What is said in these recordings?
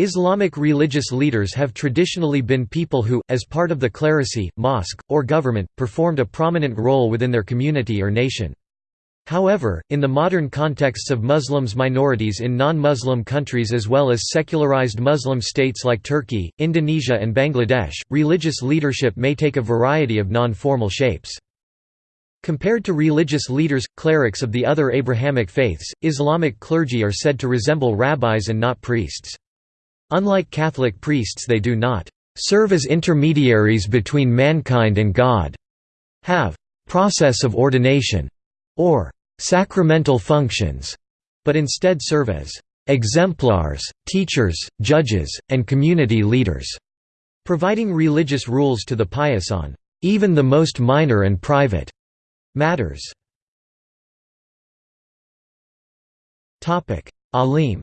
Islamic religious leaders have traditionally been people who, as part of the clerisy, mosque, or government, performed a prominent role within their community or nation. However, in the modern contexts of Muslims minorities in non-Muslim countries as well as secularized Muslim states like Turkey, Indonesia and Bangladesh, religious leadership may take a variety of non-formal shapes. Compared to religious leaders, clerics of the other Abrahamic faiths, Islamic clergy are said to resemble rabbis and not priests. Unlike Catholic priests they do not serve as intermediaries between mankind and God, have process of ordination, or sacramental functions, but instead serve as exemplars, teachers, judges, and community leaders, providing religious rules to the pious on even the most minor and private matters. Alim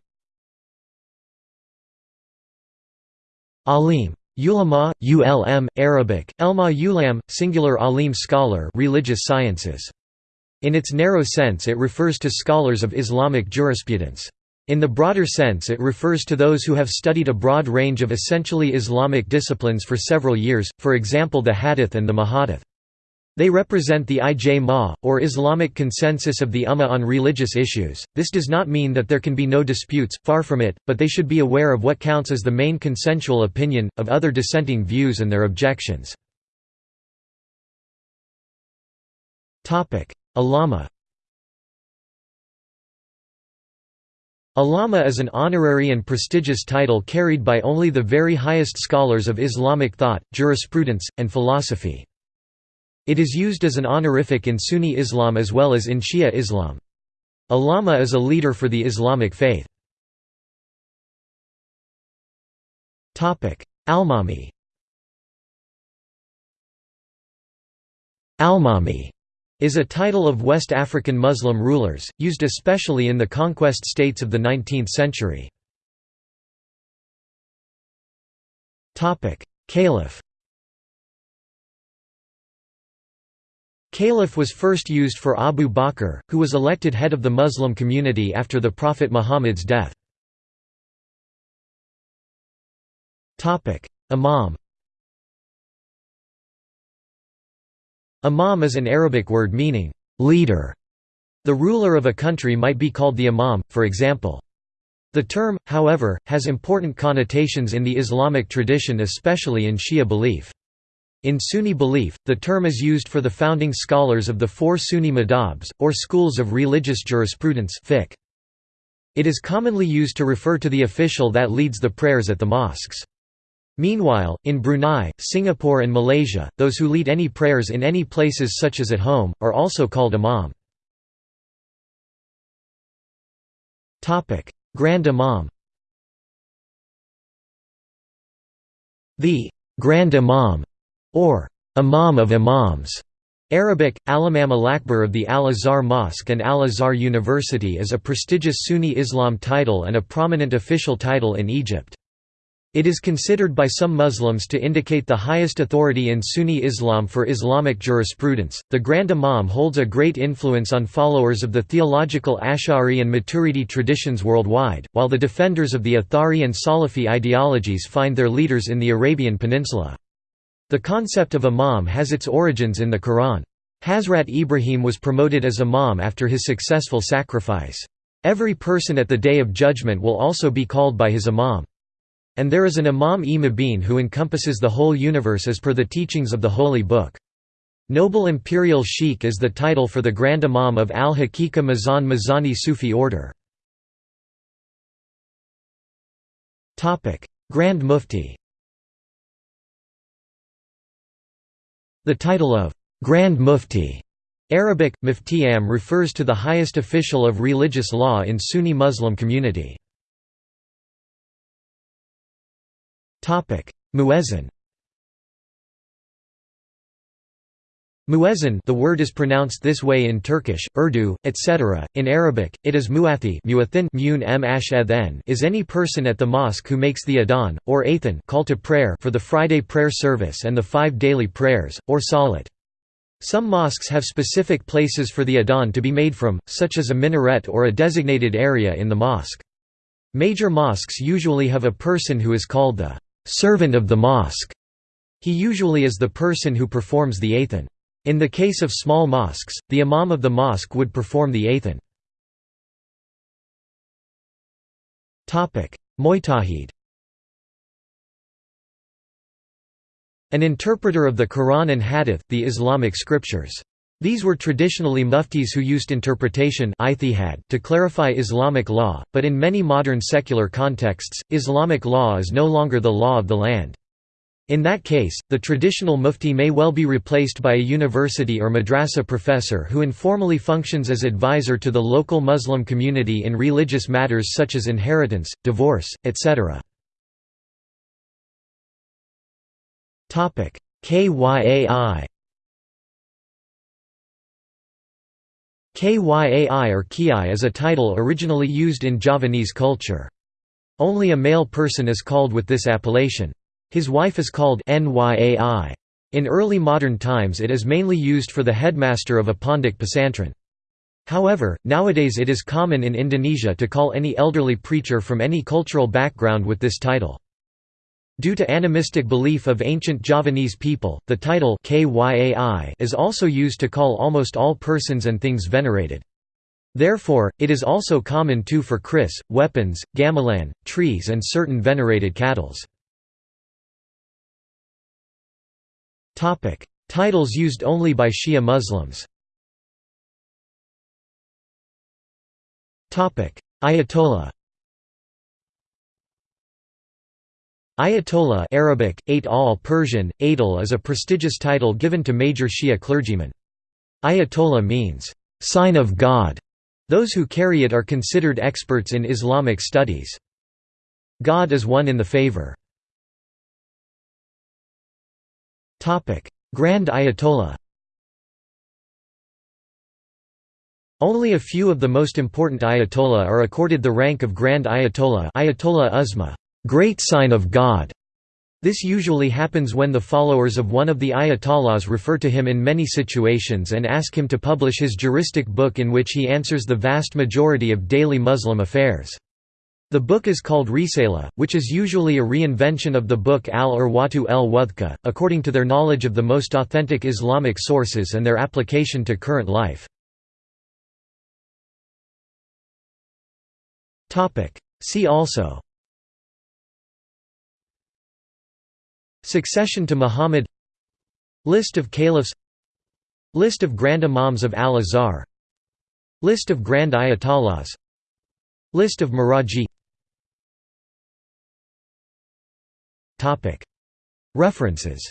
Alim Ulama, ulm, Arabic, elma ulam, singular alim scholar religious sciences. In its narrow sense it refers to scholars of Islamic jurisprudence. In the broader sense it refers to those who have studied a broad range of essentially Islamic disciplines for several years, for example the hadith and the muhadith. They represent the ijma, or Islamic consensus of the Ummah on religious issues. This does not mean that there can be no disputes, far from it, but they should be aware of what counts as the main consensual opinion, of other dissenting views and their objections. Allama Allama is an honorary and prestigious title carried by only the very highest scholars of Islamic thought, jurisprudence, and philosophy. It is used as an honorific in Sunni Islam as well as in Shia Islam. A lama is a leader for the Islamic faith. Almami Almami is a title of West African Muslim rulers, used especially in the conquest states of the 19th century. Caliph Caliph was first used for Abu Bakr, who was elected head of the Muslim community after the Prophet Muhammad's death. Imam Imam is an Arabic word meaning, leader. The ruler of a country might be called the imam, for example. The term, however, has important connotations in the Islamic tradition especially in Shia belief. In Sunni belief, the term is used for the founding scholars of the four Sunni madhabs, or schools of religious jurisprudence. It is commonly used to refer to the official that leads the prayers at the mosques. Meanwhile, in Brunei, Singapore and Malaysia, those who lead any prayers in any places such as at home, are also called imam. Grand Imam The Grand Imam or Imam of Imams. Arabic, Al-Imam al-Akbar of the Al-Azhar Mosque and Al-Azhar University is a prestigious Sunni Islam title and a prominent official title in Egypt. It is considered by some Muslims to indicate the highest authority in Sunni Islam for Islamic jurisprudence. The Grand Imam holds a great influence on followers of the theological Ash'ari and Maturidi traditions worldwide, while the defenders of the Athari and Salafi ideologies find their leaders in the Arabian Peninsula. The concept of imam has its origins in the Quran. Hazrat Ibrahim was promoted as imam after his successful sacrifice. Every person at the Day of Judgment will also be called by his imam. And there is an imam-e-mubin who encompasses the whole universe as per the teachings of the Holy Book. Noble Imperial Sheikh is the title for the Grand Imam of Al-Haqiqa Mizan Mizani Sufi order. Grand Mufti The title of Grand Mufti Arabic, Muftiyam refers to the highest official of religious law in Sunni Muslim community. Muezzin Muezzin the word is pronounced this way in Turkish, Urdu, etc. In Arabic, it is muathi is any person at the mosque who makes the adhan, or athan call to prayer for the Friday prayer service and the five daily prayers, or salat. Some mosques have specific places for the adhan to be made from, such as a minaret or a designated area in the mosque. Major mosques usually have a person who is called the servant of the mosque. He usually is the person who performs the athan. In the case of small mosques, the imam of the mosque would perform the athan. Mujtahid An interpreter of the Quran and Hadith, the Islamic scriptures. These were traditionally muftis who used interpretation to clarify Islamic law, but in many modern secular contexts, Islamic law is no longer the law of the land. In that case, the traditional mufti may well be replaced by a university or madrasa professor who informally functions as advisor to the local Muslim community in religious matters such as inheritance, divorce, etc. KYAI Kyai or Kiai is a title originally used in Javanese culture. Only a male person is called with this appellation. His wife is called Nyai. In early modern times it is mainly used for the headmaster of a Pondok pesantren. However, nowadays it is common in Indonesia to call any elderly preacher from any cultural background with this title. Due to animistic belief of ancient Javanese people, the title Kyai is also used to call almost all persons and things venerated. Therefore, it is also common too for kris, weapons, gamelan, trees and certain venerated cattles. Titles used only by Shia Muslims Topic: Ayatollah Ayatollah Arabic, al Persian, Adil is a prestigious title given to major Shia clergymen. Ayatollah means, "...sign of God". Those who carry it are considered experts in Islamic studies. God is one in the favor. Grand Ayatollah Only a few of the most important Ayatollah are accorded the rank of Grand Ayatollah Ayatollah Uzma great sign of God. This usually happens when the followers of one of the Ayatollahs refer to him in many situations and ask him to publish his juristic book in which he answers the vast majority of daily Muslim affairs. The book is called Risala, which is usually a reinvention of the book Al-Urwatu el-Wuthqa, according to their knowledge of the most authentic Islamic sources and their application to current life. See also Succession to Muhammad List of caliphs List of Grand Imams of Al-Azhar List of Grand Ayatollahs List of Maraji References